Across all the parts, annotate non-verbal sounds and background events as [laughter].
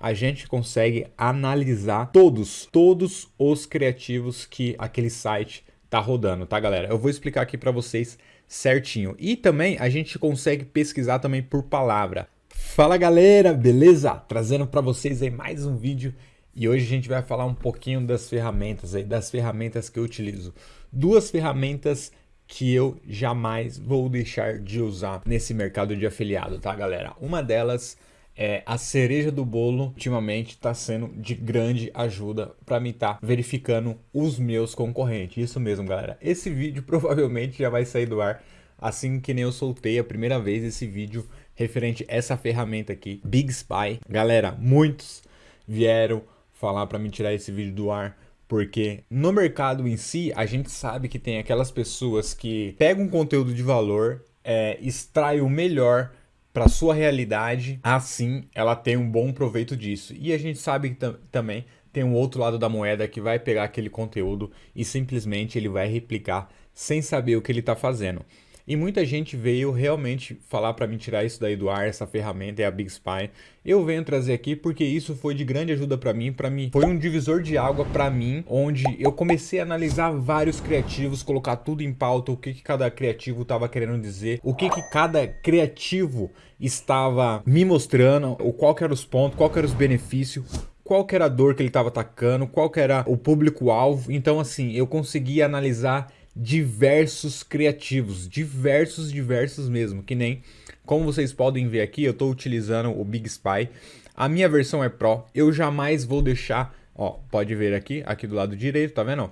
a gente consegue analisar todos, todos os criativos que aquele site tá rodando, tá galera? Eu vou explicar aqui para vocês certinho. E também a gente consegue pesquisar também por palavra. Fala galera, beleza? Trazendo para vocês aí mais um vídeo e hoje a gente vai falar um pouquinho das ferramentas aí, das ferramentas que eu utilizo. Duas ferramentas que eu jamais vou deixar de usar nesse mercado de afiliado, tá galera? Uma delas é, a cereja do bolo ultimamente está sendo de grande ajuda para mim estar tá verificando os meus concorrentes. Isso mesmo, galera. Esse vídeo [laughs] provavelmente já vai sair do ar assim que nem eu soltei a primeira vez esse vídeo referente a essa ferramenta aqui, Big Spy. Galera, muitos vieram falar para me tirar esse vídeo do ar porque no mercado em si, a gente sabe que tem aquelas pessoas que pegam conteúdo de valor, é, extrai o melhor para sua realidade, assim ela tem um bom proveito disso. E a gente sabe que também tem um outro lado da moeda que vai pegar aquele conteúdo e simplesmente ele vai replicar sem saber o que ele está fazendo. E muita gente veio realmente falar para mim tirar isso daí do ar, essa ferramenta é a Big Spy. Eu venho trazer aqui porque isso foi de grande ajuda para mim, para mim foi um divisor de água para mim, onde eu comecei a analisar vários criativos, colocar tudo em pauta, o que, que cada criativo estava querendo dizer, o que, que cada criativo estava me mostrando, o qual que eram os pontos, qual que era os benefícios, qual era a dor que ele estava atacando, qual era o público-alvo. Então, assim, eu consegui analisar diversos criativos, diversos, diversos mesmo, que nem, como vocês podem ver aqui, eu estou utilizando o Big Spy, a minha versão é Pro, eu jamais vou deixar, ó, pode ver aqui, aqui do lado direito, tá vendo?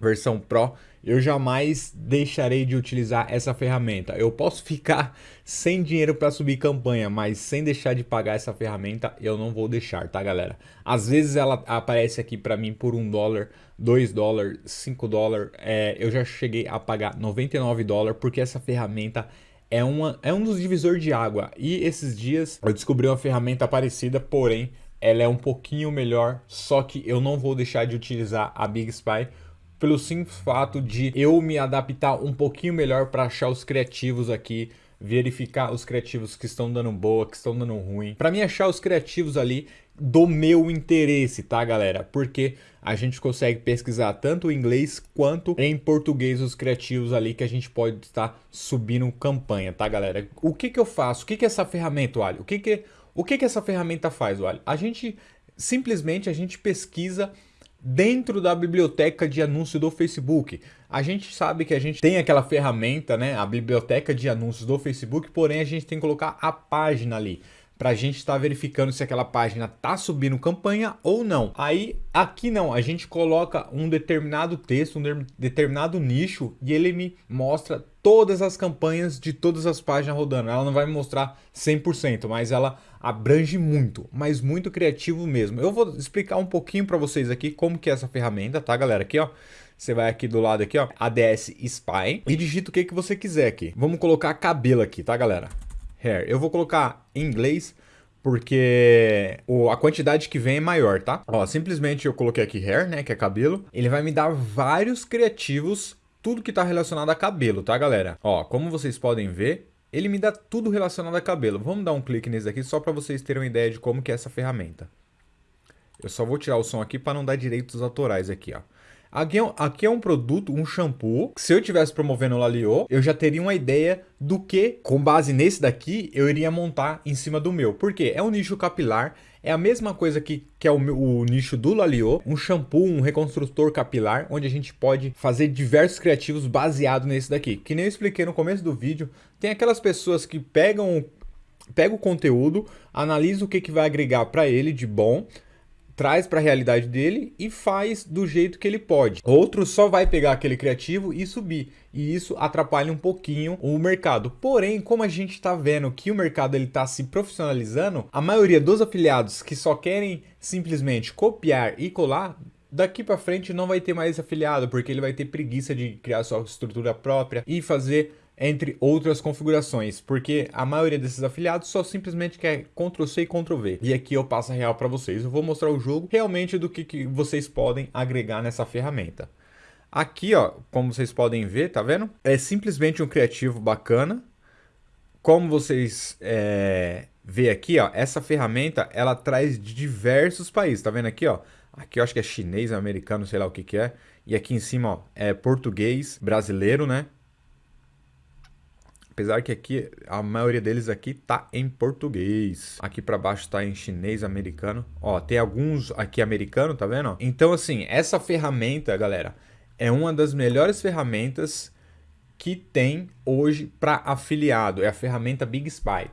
Versão Pro, eu jamais deixarei de utilizar essa ferramenta. Eu posso ficar [laughs] sem dinheiro para subir campanha, mas sem deixar de pagar essa ferramenta, eu não vou deixar, tá galera? Às vezes ela aparece aqui para mim por um dólar, 2 dólares, 5 dólares, é, eu já cheguei a pagar 99 dólares porque essa ferramenta é, uma, é um dos divisores de água. E esses dias eu descobri uma ferramenta parecida, porém ela é um pouquinho melhor, só que eu não vou deixar de utilizar a Big Spy pelo simples fato de eu me adaptar um pouquinho melhor para achar os criativos aqui, verificar os criativos que estão dando boa, que estão dando ruim, para mim achar os criativos ali do meu interesse, tá galera? Porque a gente consegue pesquisar tanto em inglês quanto em português os criativos ali que a gente pode estar subindo campanha, tá galera? O que que eu faço? O que que essa ferramenta? O que que, o que que essa ferramenta faz, Wally? A gente, simplesmente, a gente pesquisa dentro da biblioteca de anúncio do Facebook. A gente sabe que a gente tem aquela ferramenta, né, a biblioteca de anúncios do Facebook, porém a gente tem que colocar a página ali para a gente estar tá verificando se aquela página está subindo campanha ou não. Aí aqui não, a gente coloca um determinado texto, um de determinado nicho e ele me mostra todas as campanhas de todas as páginas rodando. Ela não vai me mostrar 100%, mas ela abrange muito, mas muito criativo mesmo. Eu vou explicar um pouquinho para vocês aqui como que é essa ferramenta, tá galera? Aqui ó, você vai aqui do lado aqui ó, ADS Spy e digita o que, que você quiser aqui. Vamos colocar cabelo aqui, tá galera? Hair. Eu vou colocar em inglês porque o, a quantidade que vem é maior, tá? Ó, simplesmente eu coloquei aqui hair, né, que é cabelo. Ele vai me dar vários criativos, tudo que tá relacionado a cabelo, tá, galera? Ó, como vocês podem ver, ele me dá tudo relacionado a cabelo. Vamos dar um clique nesse aqui só para vocês terem uma ideia de como que é essa ferramenta. Eu só vou tirar o som aqui para não dar direitos autorais aqui, ó. Aqui é, um, aqui é um produto, um shampoo. Se eu tivesse promovendo o Lalio, eu já teria uma ideia do que, com base nesse daqui, eu iria montar em cima do meu. Por quê? É um nicho capilar, é a mesma coisa que, que é o, o nicho do Lalio, um shampoo, um reconstrutor capilar, onde a gente pode fazer diversos criativos baseado nesse daqui. Que nem eu expliquei no começo do vídeo, tem aquelas pessoas que pegam, pegam o conteúdo, analisam o que, que vai agregar para ele de bom, traz para a realidade dele e faz do jeito que ele pode. Outro só vai pegar aquele criativo e subir. E isso atrapalha um pouquinho o mercado. Porém, como a gente está vendo que o mercado ele está se profissionalizando, a maioria dos afiliados que só querem simplesmente copiar e colar daqui para frente não vai ter mais afiliado, porque ele vai ter preguiça de criar sua estrutura própria e fazer entre outras configurações, porque a maioria desses afiliados só simplesmente quer Ctrl+C e Ctrl+V. E aqui eu passo a real para vocês. Eu vou mostrar o jogo realmente do que, que vocês podem agregar nessa ferramenta. Aqui, ó, como vocês podem ver, tá vendo? É simplesmente um criativo bacana, como vocês é, vê aqui, ó, essa ferramenta ela traz de diversos países. Tá vendo aqui, ó? Aqui eu acho que é chinês, americano, sei lá o que que é. E aqui em cima, ó, é português, brasileiro, né? Apesar que aqui a maioria deles aqui tá em português. Aqui para baixo tá em chinês, americano. Ó, tem alguns aqui americano, tá vendo? Então assim, essa ferramenta, galera, é uma das melhores ferramentas que tem hoje para afiliado. É a ferramenta Big Spy.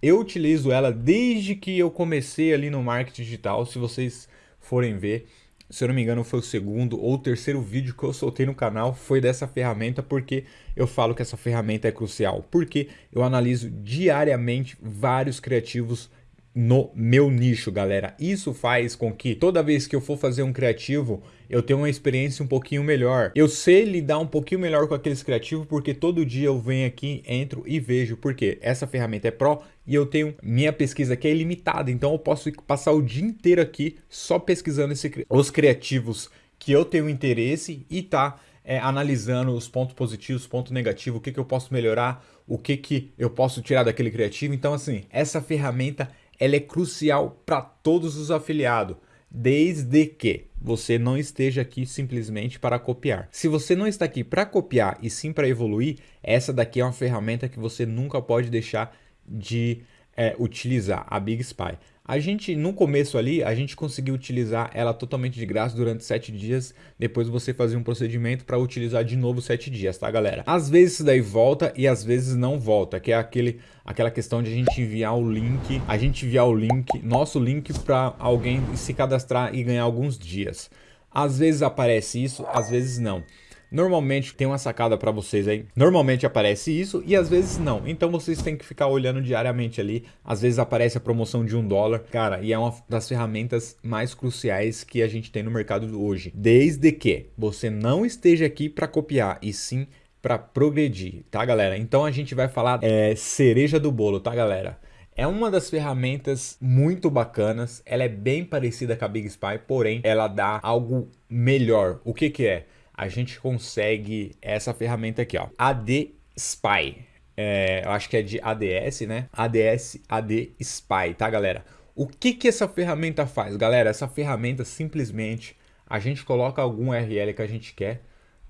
Eu utilizo ela desde que eu comecei ali no marketing digital. Se vocês forem ver, se eu não me engano, foi o segundo ou terceiro vídeo que eu soltei no canal, foi dessa ferramenta, porque eu falo que essa ferramenta é crucial. Porque eu analiso diariamente vários criativos no meu nicho, galera. Isso faz com que toda vez que eu for fazer um criativo, eu tenha uma experiência um pouquinho melhor. Eu sei lidar um pouquinho melhor com aqueles criativos porque todo dia eu venho aqui, entro e vejo porque essa ferramenta é Pro e eu tenho minha pesquisa que é ilimitada, então eu posso passar o dia inteiro aqui só pesquisando esse, os criativos que eu tenho interesse e tá é, analisando os pontos positivos, ponto negativo, o que, que eu posso melhorar, o que, que eu posso tirar daquele criativo. Então, assim, essa ferramenta ela é crucial para todos os afiliados, desde que você não esteja aqui simplesmente para copiar. Se você não está aqui para copiar e sim para evoluir, essa daqui é uma ferramenta que você nunca pode deixar de é, utilizar, a Big Spy. A gente, no começo ali, a gente conseguiu utilizar ela totalmente de graça durante 7 dias. Depois você fazia um procedimento para utilizar de novo 7 dias, tá, galera? Às vezes isso daí volta e às vezes não volta, que é aquele, aquela questão de a gente enviar o link, a gente enviar o link, nosso link para alguém se cadastrar e ganhar alguns dias. Às vezes aparece isso, às vezes não. Normalmente tem uma sacada para vocês aí. Normalmente aparece isso e às vezes não. Então vocês têm que ficar olhando diariamente ali. Às vezes aparece a promoção de um dólar. Cara, e é uma das ferramentas mais cruciais que a gente tem no mercado hoje. Desde que você não esteja aqui para copiar e sim para progredir, tá galera? Então a gente vai falar é, cereja do bolo, tá galera? É uma das ferramentas muito bacanas, ela é bem parecida com a Big Spy, porém ela dá algo melhor. O que que é? A gente consegue essa ferramenta aqui, ó, AD Spy. É, eu acho que é de ADS, né? ADS AD Spy, tá, galera? O que que essa ferramenta faz, galera? Essa ferramenta simplesmente a gente coloca algum URL que a gente quer,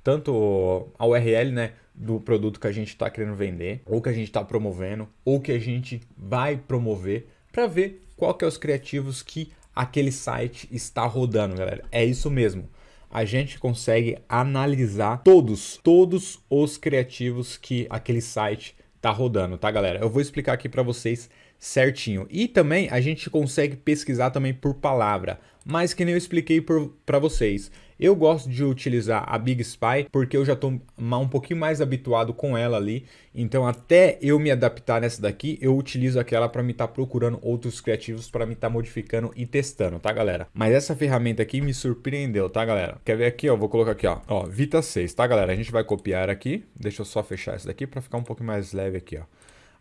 tanto a URL, né, do produto que a gente está querendo vender, ou que a gente está promovendo, ou que a gente vai promover, para ver qual que é os criativos que aquele site está rodando, galera. É isso mesmo a gente consegue analisar todos, todos os criativos que aquele site tá rodando, tá galera? Eu vou explicar aqui para vocês certinho. E também a gente consegue pesquisar também por palavra, mas que nem eu expliquei para vocês. Eu gosto de utilizar a Big Spy porque eu já estou um pouquinho mais habituado com ela ali. Então até eu me adaptar nessa daqui, eu utilizo aquela para me estar tá procurando outros criativos para me estar tá modificando e testando, tá galera? Mas essa ferramenta aqui me surpreendeu, tá galera? Quer ver aqui, ó? Vou colocar aqui, ó. Ó, Vita 6, tá galera? A gente vai copiar aqui. Deixa eu só fechar essa daqui para ficar um pouco mais leve aqui, ó.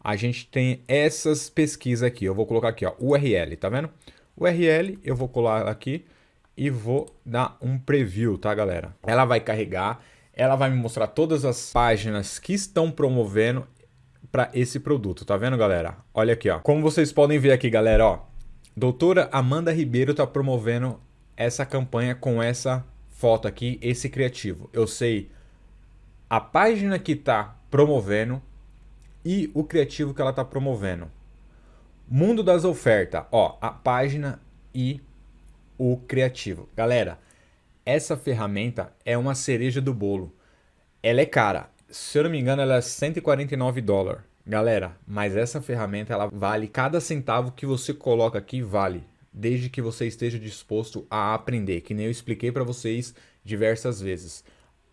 A gente tem essas pesquisas aqui. Eu vou colocar aqui, ó, URL, tá vendo? URL, eu vou colar aqui e vou dar um preview, tá, galera? Ela vai carregar, ela vai me mostrar todas as páginas que estão promovendo para esse produto, tá vendo, galera? Olha aqui, ó. Como vocês podem ver aqui, galera, ó. Doutora Amanda Ribeiro tá promovendo essa campanha com essa foto aqui, esse criativo. Eu sei a página que tá promovendo e o criativo que ela tá promovendo. Mundo das ofertas, ó, a página e o criativo. Galera, essa ferramenta é uma cereja do bolo. Ela é cara. Se eu não me engano, ela é 149 dólares. Galera, mas essa ferramenta ela vale cada centavo que você coloca aqui vale, desde que você esteja disposto a aprender, que nem eu expliquei para vocês diversas vezes.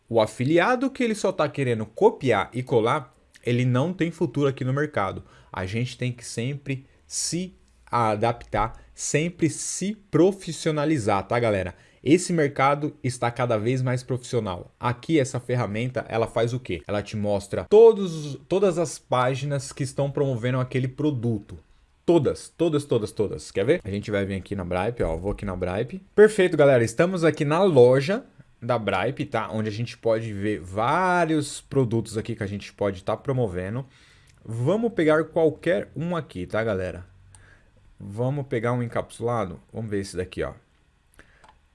O afiliado que ele só está querendo copiar e colar, ele não tem futuro aqui no mercado. A gente tem que sempre se adaptar sempre se profissionalizar, tá galera? Esse mercado está cada vez mais profissional. Aqui essa ferramenta, ela faz o quê? Ela te mostra todos, todas as páginas que estão promovendo aquele produto. Todas, todas, todas, todas. Quer ver? A gente vai vir aqui na Bripe, ó. Vou aqui na Bripe. Perfeito, galera. Estamos aqui na loja da Bripe, tá? Onde a gente pode ver vários produtos aqui que a gente pode estar tá promovendo. Vamos pegar qualquer um aqui, tá, galera? Vamos pegar um encapsulado. Vamos ver esse daqui, ó.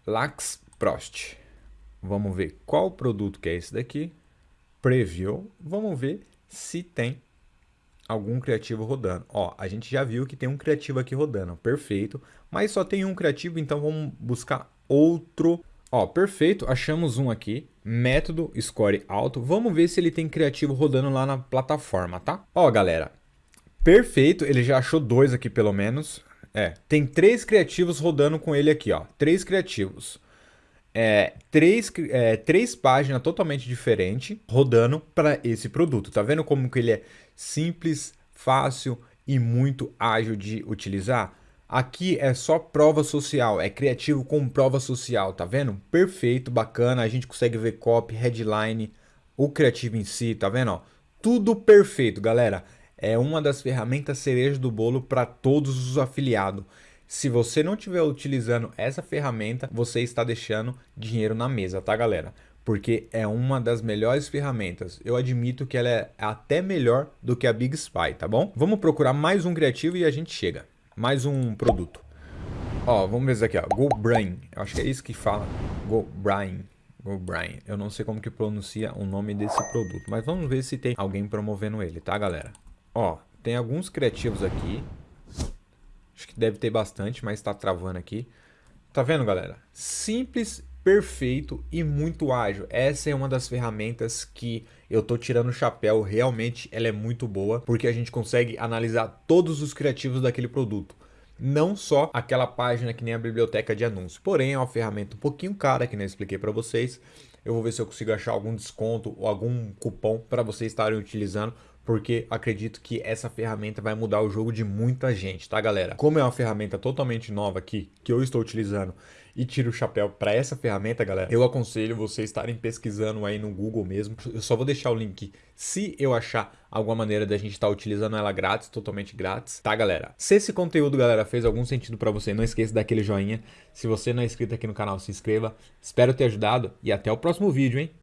Lax Prost. Vamos ver qual produto que é esse daqui. Preview. Vamos ver se tem algum criativo rodando. Ó, a gente já viu que tem um criativo aqui rodando. Perfeito. Mas só tem um criativo, então vamos buscar outro. Ó, perfeito. Achamos um aqui. Método score alto. Vamos ver se ele tem criativo rodando lá na plataforma, tá? Ó, galera. Perfeito. Ele já achou dois aqui pelo menos. É, tem três criativos rodando com ele aqui, ó. Três criativos. É, três, é, três páginas totalmente diferentes rodando para esse produto. Tá vendo como que ele é simples, fácil e muito ágil de utilizar? Aqui é só prova social, é criativo com prova social, tá vendo? Perfeito, bacana, a gente consegue ver copy, headline, o criativo em si, tá vendo? Ó, tudo perfeito, galera. É uma das ferramentas cereja do bolo para todos os afiliados. Se você não estiver utilizando essa ferramenta, você está deixando dinheiro na mesa, tá galera? Porque é uma das melhores ferramentas. Eu admito que ela é até melhor do que a Big Spy, tá bom? Vamos procurar mais um criativo e a gente chega mais um produto. Ó, vamos ver isso aqui, ó. GoBrain. Eu acho que é isso que fala. GoBrain. GoBrain. Eu não sei como que pronuncia o nome desse produto, mas vamos ver se tem alguém promovendo ele, tá, galera? Ó, tem alguns criativos aqui. Acho que deve ter bastante, mas tá travando aqui. Tá vendo, galera? Simples, perfeito e muito ágil. Essa é uma das ferramentas que eu tô tirando o chapéu, realmente ela é muito boa, porque a gente consegue analisar todos os criativos daquele produto. Não só aquela página que nem a biblioteca de anúncio. Porém, é uma ferramenta um pouquinho cara, que eu expliquei para vocês. Eu vou ver se eu consigo achar algum desconto ou algum cupom para vocês estarem utilizando, porque acredito que essa ferramenta vai mudar o jogo de muita gente, tá galera? Como é uma ferramenta totalmente nova aqui, que eu estou utilizando e tiro o chapéu para essa ferramenta, galera, eu aconselho vocês estarem pesquisando aí no Google mesmo. Eu só vou deixar o link se eu achar alguma maneira da gente estar tá utilizando ela grátis, totalmente grátis, tá, galera? Se esse conteúdo, galera, fez algum sentido para você, não esqueça daquele joinha. Se você não é inscrito aqui no canal, se inscreva. Espero ter ajudado e até o próximo vídeo, hein?